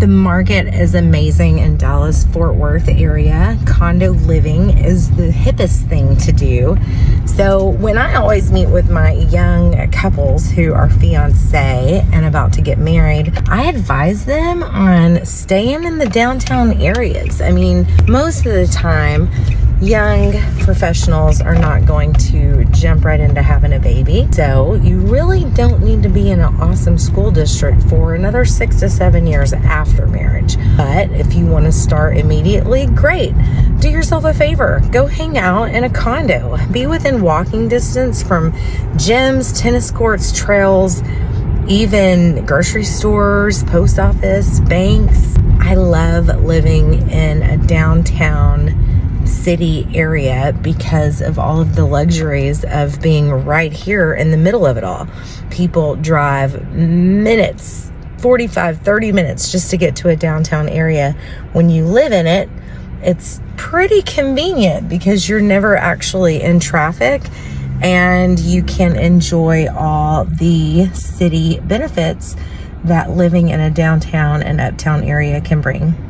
The market is amazing in Dallas Fort Worth area. Condo living is the hippest thing to do. So when I always meet with my young couples who are fiance and about to get married, I advise them on staying in the downtown areas. I mean, most of the time, young professionals are not going to jump right into having a baby. So you really don't need to be in an awesome school district for another six to seven years after marriage. But if you want to start immediately, great. Do yourself a favor. Go hang out in a condo. Be within walking distance from gyms, tennis courts, trails, even grocery stores, post office, banks. I love living in a downtown city area because of all of the luxuries of being right here in the middle of it all. People drive minutes, 45, 30 minutes just to get to a downtown area. When you live in it, it's pretty convenient because you're never actually in traffic and you can enjoy all the city benefits that living in a downtown and uptown area can bring.